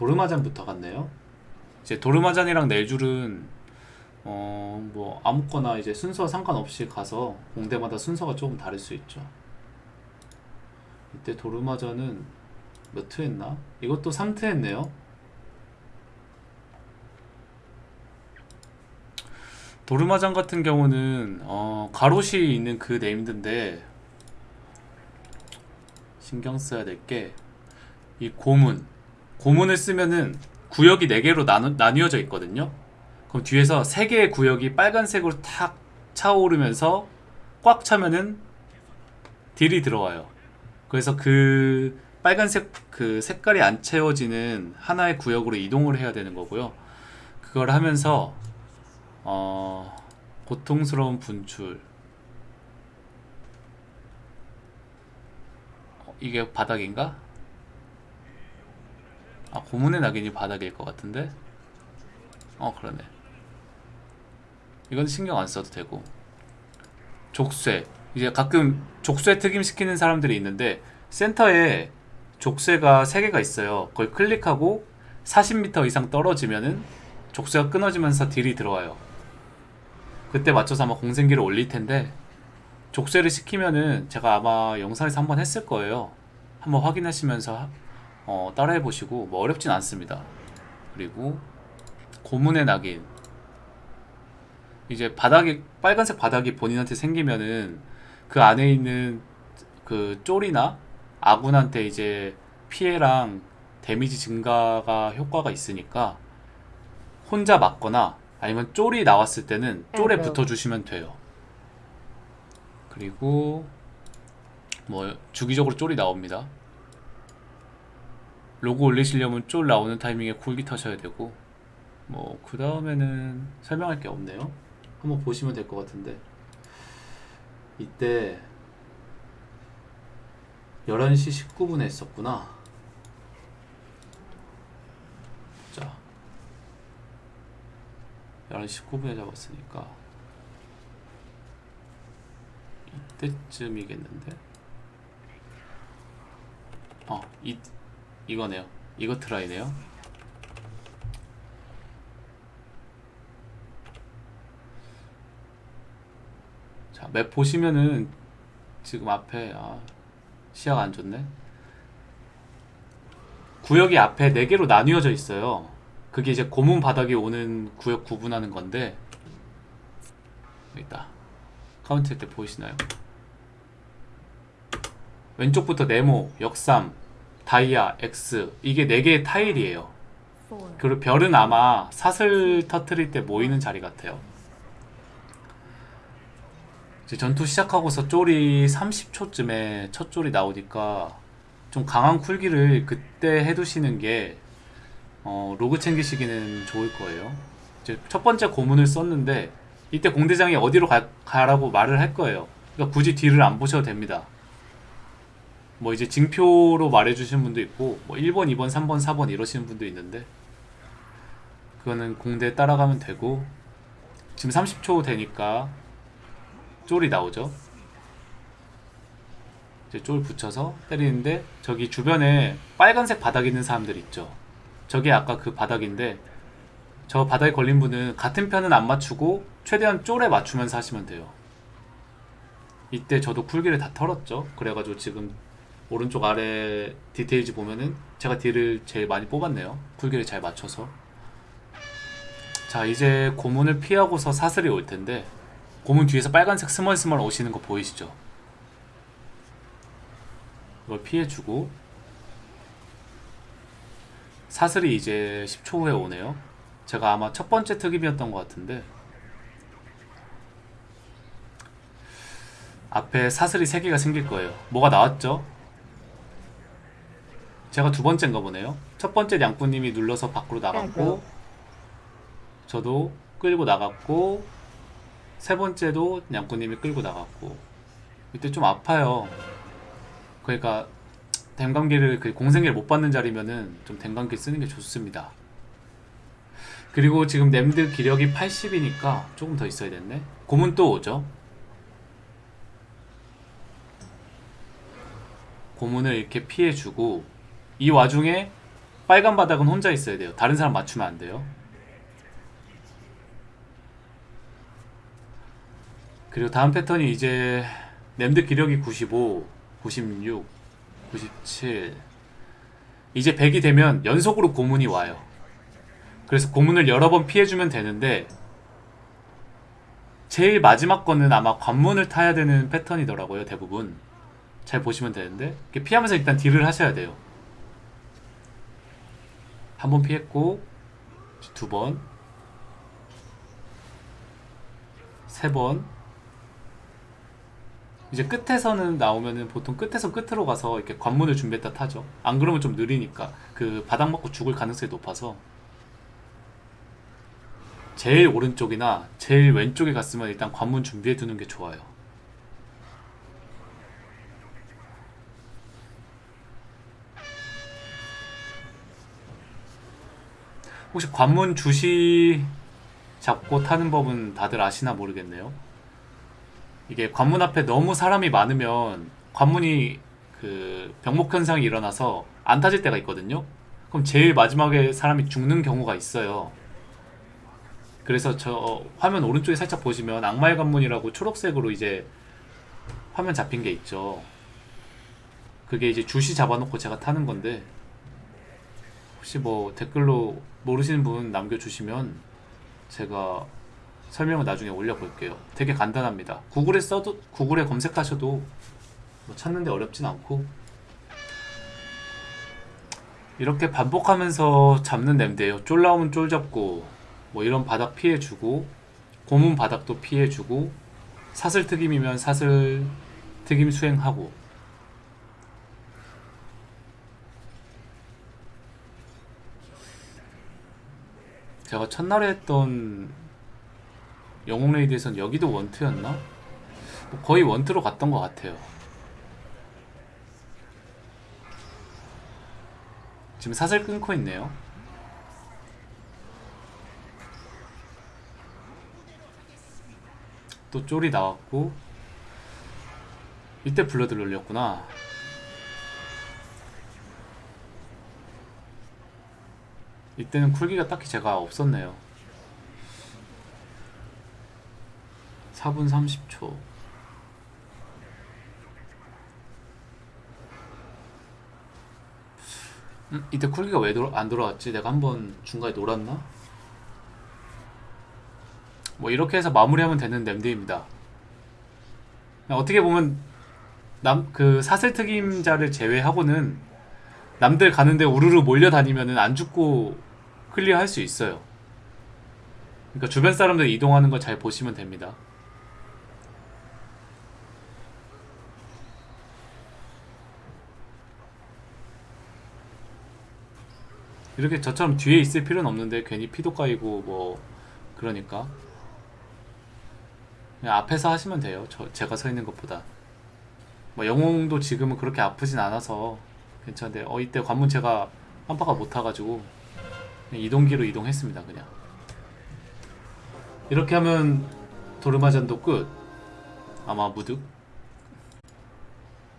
도르마잔부터 갔네요. 이제 도르마잔이랑 넬줄은 어 뭐 아무거나 이제 순서 상관없이 가서 공대마다 순서가 조금 다를 수 있죠. 이때 도르마잔은 몇트 했나? 이것도 3트 했네요. 도르마잔 같은 경우는 어, 가롯이 있는 그 네임드인데 신경 써야 될 게 이 고문 고문을 쓰면은 구역이 4개로 나누, 나뉘어져 있거든요. 그럼 뒤에서 3개의 구역이 빨간색으로 탁 차오르면서 꽉 차면은 딜이 들어와요. 그래서 그 빨간색 그 색깔이 안 채워지는 하나의 구역으로 이동을 해야 되는 거고요. 그걸 하면서 어, 고통스러운 분출. 어, 이게 바닥인가? 아 고문의 낙인이 바닥일 것 같은데? 어 그러네. 이건 신경 안 써도 되고. 족쇄. 이제 가끔 족쇄 특임 시키는 사람들이 있는데 센터에 족쇄가 3개가 있어요. 그걸 클릭하고 40m 이상 떨어지면은 족쇄가 끊어지면서 딜이 들어와요. 그때 맞춰서 아마 공생기를 올릴 텐데 족쇄를 시키면은 제가 아마 영상에서 한번 했을 거예요. 한번 확인하시면서 어, 따라해 보시고 뭐 어렵진 않습니다. 그리고 고문의 낙인. 이제 바닥이 빨간색 바닥이 본인한테 생기면은 그 안에 있는 그 쫄이나 아군한테 이제 피해랑 데미지 증가가 효과가 있으니까 혼자 맞거나 아니면 쫄이 나왔을 때는 쫄에 아이고. 붙어주시면 돼요. 그리고 뭐 주기적으로 쫄이 나옵니다 로고 올리시려면 쫄 나오는 타이밍에 굴기 타셔야 되고. 뭐 그 다음에는 설명할 게 없네요. 한번 보시면 될 것 같은데. 이때 11시 19분에 했었구나. 자. 11시 19분에 잡았으니까. 이때쯤이겠는데? 어, 이, 이거네요 이거 트라이네요 자, 맵 보시면은 지금 앞에 아, 시야가 안 좋네. 구역이 앞에 4개로 나뉘어져 있어요. 그게 이제 고문 바닥에 오는 구역 구분하는 건데 이따 카운트 때 보이시나요? 왼쪽부터 네모, 역삼, 다이아, X 이게 4개의 타일이에요. 그리고 별은 아마 사슬 터트릴 때 모이는 자리 같아요. 이제 전투 시작하고서 쫄이 30초쯤에 첫 쫄이 나오니까 좀 강한 쿨기를 그때 해두시는 게 어, 로그 챙기시기는 좋을 거예요. 이제 첫 번째 고문을 썼는데 이때 공대장이 어디로 가, 가라고 말을 할 거예요. 그러니까 굳이 뒤를 안 보셔도 됩니다. 뭐 이제 징표로 말해주시는 분도 있고 뭐 1번, 2번, 3번, 4번 이러시는 분도 있는데 그거는 공대 따라가면 되고 지금 30초 되니까 쫄이 나오죠? 이제 쫄 붙여서 때리는데 저기 주변에 빨간색 바닥 있는 사람들 있죠? 저게 아까 그 바닥인데 저 바닥에 걸린 분은 같은 편은 안 맞추고 최대한 쫄에 맞추면서 하시면 돼요. 이때 저도 쿨기를 다 털었죠? 그래가지고 지금 오른쪽 아래 디테일즈 보면은 제가 딜을 제일 많이 뽑았네요 쿨기를 잘 맞춰서 자 이제 고문을 피하고서 사슬이 올 텐데 고문 뒤에서 빨간색 스멀스멀 오시는 거 보이시죠? 이걸 피해주고 사슬이 이제 10초 후에 오네요 제가 아마 첫 번째 특임이었던 것 같은데 앞에 사슬이 3개가 생길 거예요 뭐가 나왔죠? 제가 두 번째인가 보네요. 첫 번째 양꾼님이 눌러서 밖으로 나갔고 아이고. 저도 끌고 나갔고 세 번째도 양꾼님이 끌고 나갔고. 이때 좀 아파요. 그러니까 댐감기를 그 공생기를 못 받는 자리면은 좀 댐감기 쓰는 게 좋습니다. 그리고 지금 램드 기력이 80이니까 조금 더 있어야 됐네. 고문 또 오죠? 고문을 이렇게 피해주고 이 와중에 빨간 바닥은 혼자 있어야 돼요. 다른 사람 맞추면 안 돼요. 그리고 다음 패턴이 이제 램드 기력이 95, 96, 97 이제 100이 되면 연속으로 고문이 와요. 그래서 고문을 여러 번 피해주면 되는데 제일 마지막 거는 아마 관문을 타야 되는 패턴이더라고요 대부분 잘 보시면 되는데 피하면서 일단 딜을 하셔야 돼요 한 번 피했고 두 번, 세 번. 이제 끝에서는 나오면은 보통 끝에서 끝으로 가서 이렇게 관문을 준비했다 타죠. 안 그러면 좀 느리니까 그 바닥 맞고 죽을 가능성이 높아서 제일 오른쪽이나 제일 왼쪽에 갔으면 일단 관문 준비해 두는 게 좋아요. 혹시 관문 주시 잡고 타는 법은 다들 아시나 모르겠네요. 이게 관문 앞에 너무 사람이 많으면 관문이 그 병목 현상이 일어나서 안 타질 때가 있거든요. 그럼 제일 마지막에 사람이 죽는 경우가 있어요. 그래서 저 화면 오른쪽에 살짝 보시면 악마의 관문이라고 초록색으로 이제 화면 잡힌 게 있죠. 그게 이제 주시 잡아놓고 제가 타는 건데 혹시 뭐 댓글로 모르시는 분 남겨주시면 제가 설명을 나중에 올려볼게요. 되게 간단합니다. 구글에 써도 구글에 검색하셔도 뭐 찾는데 어렵진 않고 이렇게 반복하면서 잡는 냄새예요. 쫄 나오면 쫄 잡고 뭐 이런 바닥 피해주고 고문 바닥도 피해주고 사슬 특임이면 사슬 특임 수행하고 제가 첫날에 했던 영웅 레이드에선 여기도 원트였나? 뭐 거의 원트로 갔던 것 같아요. 지금 사슬 끊고 있네요. 또 쫄이 나왔고 이때 블러드를 올렸구나. 이때는 쿨기가 딱히 제가 없었네요. 4분 30초. 음, 이때 쿨기가 왜 안 돌아왔지? 내가 한번 중간에 놀았나? 뭐 이렇게 해서 마무리하면 되는 램드입니다. 어떻게 보면 남 그 사슬 특임자를 제외하고는 남들 가는데 우르르 몰려다니면은 안 죽고 클리어할 수 있어요. 그러니까 주변 사람들 이동하는 거잘 보시면 됩니다. 이렇게 저처럼 뒤에 있을 필요는 없는데 괜히 피도 까이고 뭐 그러니까 그냥 앞에서 하시면 돼요. 저 제가 서 있는 것보다 뭐 영웅도 지금은 그렇게 아프진 않아서 괜찮은데 어 이때 관문 제가 깜빡아 못 타가지고 이동기로 이동했습니다 그냥. 이렇게 하면 도르마잔도 끝. 아마 무득